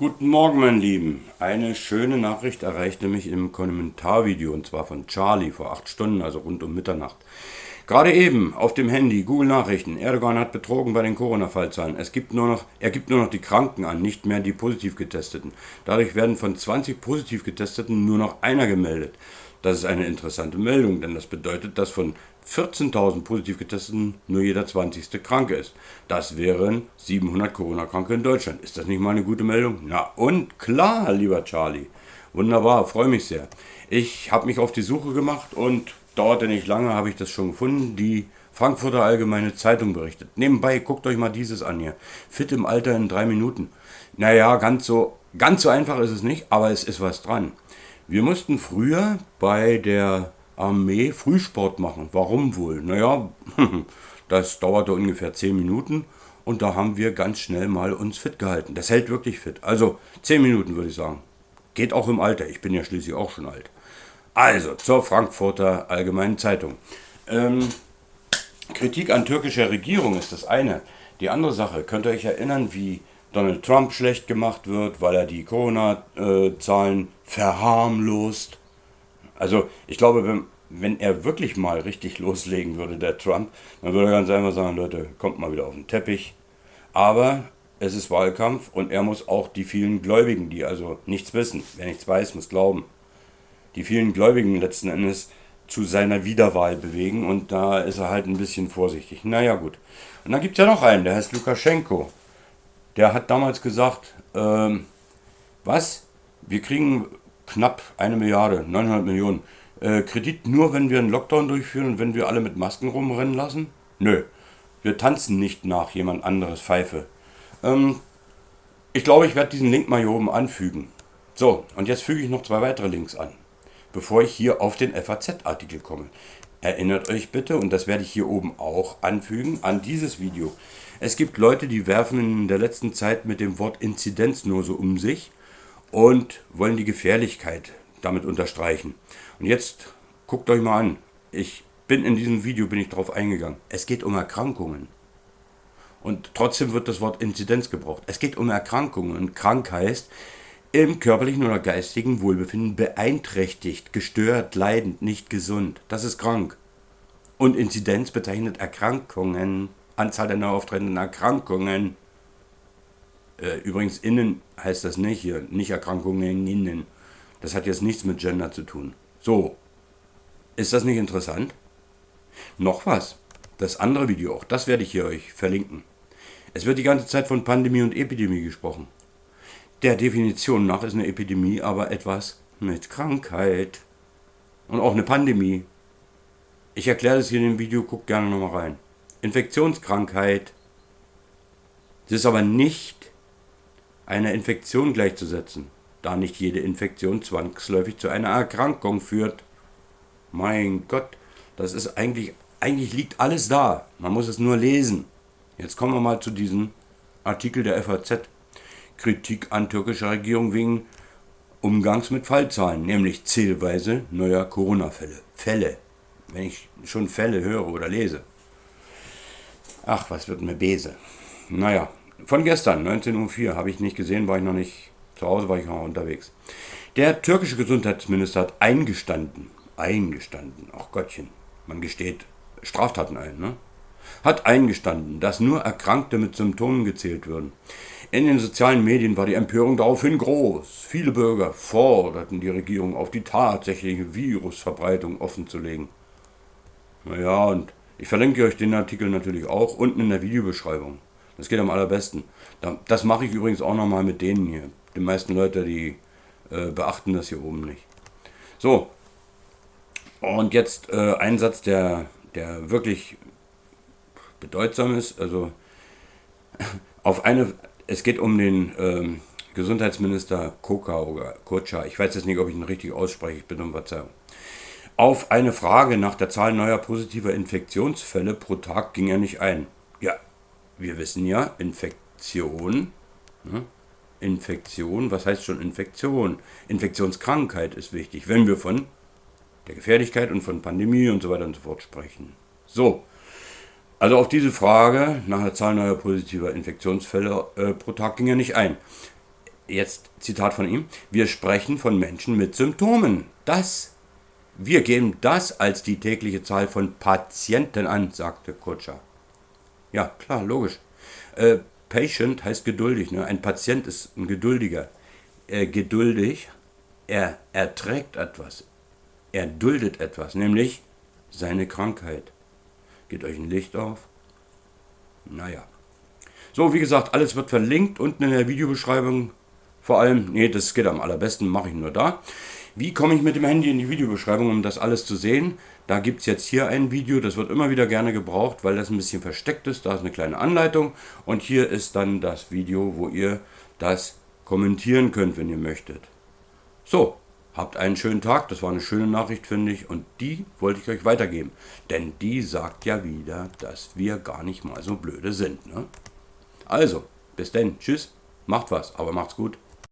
Guten Morgen, mein Lieben. Eine schöne Nachricht erreichte mich im Kommentarvideo und zwar von Charlie vor acht Stunden, also rund um Mitternacht. Gerade eben auf dem Handy, Google Nachrichten. Erdogan hat betrogen bei den Corona-Fallzahlen. Es gibt nur noch, er gibt nur noch die Kranken an, nicht mehr die positiv Getesteten. Dadurch werden von 20 positiv Getesteten nur noch einer gemeldet. Das ist eine interessante Meldung, denn das bedeutet, dass von 14.000 positiv Getesteten nur jeder 20. krank ist. Das wären 700 Corona-Kranke in Deutschland. Ist das nicht mal eine gute Meldung? Na und klar, lieber Charlie. Wunderbar, freue mich sehr. Ich habe mich auf die Suche gemacht und dauerte nicht lange, habe ich das schon gefunden. Die Frankfurter Allgemeine Zeitung berichtet. Nebenbei, guckt euch mal dieses an hier. Fit im Alter in drei Minuten. Naja, ganz so, ganz so einfach ist es nicht, aber es ist was dran. Wir mussten früher bei der Armee Frühsport machen. Warum wohl? Naja, das dauerte ungefähr 10 Minuten und da haben wir ganz schnell mal uns fit gehalten. Das hält wirklich fit. Also 10 Minuten würde ich sagen. Geht auch im Alter. Ich bin ja schließlich auch schon alt. Also zur Frankfurter Allgemeinen Zeitung. Ähm, Kritik an türkischer Regierung ist das eine. Die andere Sache, könnt ihr euch erinnern, wie Donald Trump schlecht gemacht wird, weil er die Corona-Zahlen verharmlost. Also ich glaube, wenn, wenn er wirklich mal richtig loslegen würde, der Trump, dann würde er ganz einfach sagen, Leute, kommt mal wieder auf den Teppich. Aber es ist Wahlkampf und er muss auch die vielen Gläubigen, die also nichts wissen, wer nichts weiß, muss glauben, die vielen Gläubigen letzten Endes zu seiner Wiederwahl bewegen und da ist er halt ein bisschen vorsichtig. Naja gut. Und dann gibt es ja noch einen, der heißt Lukaschenko der hat damals gesagt, ähm, was? Wir kriegen knapp eine Milliarde, 900 Millionen äh, Kredit nur, wenn wir einen Lockdown durchführen und wenn wir alle mit Masken rumrennen lassen? Nö, wir tanzen nicht nach jemand anderes Pfeife. Ähm, ich glaube, ich werde diesen Link mal hier oben anfügen. So, und jetzt füge ich noch zwei weitere Links an, bevor ich hier auf den FAZ-Artikel komme. Erinnert euch bitte, und das werde ich hier oben auch anfügen, an dieses Video. Es gibt Leute, die werfen in der letzten Zeit mit dem Wort Inzidenz nur so um sich und wollen die Gefährlichkeit damit unterstreichen. Und jetzt guckt euch mal an. Ich bin in diesem Video bin ich darauf eingegangen. Es geht um Erkrankungen. Und trotzdem wird das Wort Inzidenz gebraucht. Es geht um Erkrankungen. Und krank heißt im körperlichen oder geistigen Wohlbefinden beeinträchtigt, gestört, leidend, nicht gesund. Das ist krank. Und Inzidenz bezeichnet Erkrankungen. Anzahl der neu auftretenden Erkrankungen. Äh, übrigens, innen heißt das nicht hier, nicht Erkrankungen innen. Das hat jetzt nichts mit Gender zu tun. So, ist das nicht interessant? Noch was. Das andere Video auch, das werde ich hier euch verlinken. Es wird die ganze Zeit von Pandemie und Epidemie gesprochen. Der Definition nach ist eine Epidemie aber etwas mit Krankheit. Und auch eine Pandemie. Ich erkläre das hier in dem Video, guckt gerne nochmal rein. Infektionskrankheit. Es ist aber nicht einer Infektion gleichzusetzen, da nicht jede Infektion zwangsläufig zu einer Erkrankung führt. Mein Gott, das ist eigentlich, eigentlich liegt alles da. Man muss es nur lesen. Jetzt kommen wir mal zu diesem Artikel der FAZ. Kritik an türkischer Regierung wegen Umgangs mit Fallzahlen, nämlich zählweise neuer Corona-Fälle. Fälle. Wenn ich schon Fälle höre oder lese. Ach, was wird mir Bese? Naja, von gestern, 19.04 Uhr, habe ich nicht gesehen, war ich noch nicht zu Hause, war ich noch unterwegs. Der türkische Gesundheitsminister hat eingestanden, eingestanden, ach Gottchen, man gesteht Straftaten ein, ne? Hat eingestanden, dass nur Erkrankte mit Symptomen gezählt würden. In den sozialen Medien war die Empörung daraufhin groß. Viele Bürger forderten die Regierung auf, die tatsächliche Virusverbreitung offenzulegen. Naja, und ich verlinke euch den Artikel natürlich auch unten in der Videobeschreibung. Das geht am allerbesten. Das mache ich übrigens auch nochmal mit denen hier. Die meisten Leute, die äh, beachten das hier oben nicht. So, und jetzt äh, ein Satz, der, der wirklich bedeutsam ist. Also auf eine, es geht um den ähm, Gesundheitsminister Koka oder Kocha. Ich weiß jetzt nicht, ob ich ihn richtig ausspreche. Ich bitte um Verzeihung. Auf eine Frage nach der Zahl neuer positiver Infektionsfälle pro Tag ging er nicht ein. Ja, wir wissen ja, Infektion, ne? Infektion, was heißt schon Infektion? Infektionskrankheit ist wichtig, wenn wir von der Gefährlichkeit und von Pandemie und so weiter und so fort sprechen. So, also auf diese Frage nach der Zahl neuer positiver Infektionsfälle äh, pro Tag ging er nicht ein. jetzt Zitat von ihm, wir sprechen von Menschen mit Symptomen. Das, wir geben das als die tägliche Zahl von Patienten an, sagte Kutscher. Ja, klar, logisch. Äh, patient heißt geduldig. Ne? Ein Patient ist ein Geduldiger. Äh, geduldig, er erträgt etwas. Er duldet etwas, nämlich seine Krankheit. Geht euch ein Licht auf? Naja. So, wie gesagt, alles wird verlinkt unten in der Videobeschreibung. Vor allem, nee, das geht am allerbesten, mache ich nur da. Wie komme ich mit dem Handy in die Videobeschreibung, um das alles zu sehen? Da gibt es jetzt hier ein Video, das wird immer wieder gerne gebraucht, weil das ein bisschen versteckt ist. Da ist eine kleine Anleitung und hier ist dann das Video, wo ihr das kommentieren könnt, wenn ihr möchtet. So, habt einen schönen Tag, das war eine schöne Nachricht, finde ich, und die wollte ich euch weitergeben. Denn die sagt ja wieder, dass wir gar nicht mal so blöde sind. Ne? Also, bis denn, tschüss, macht was, aber macht's gut.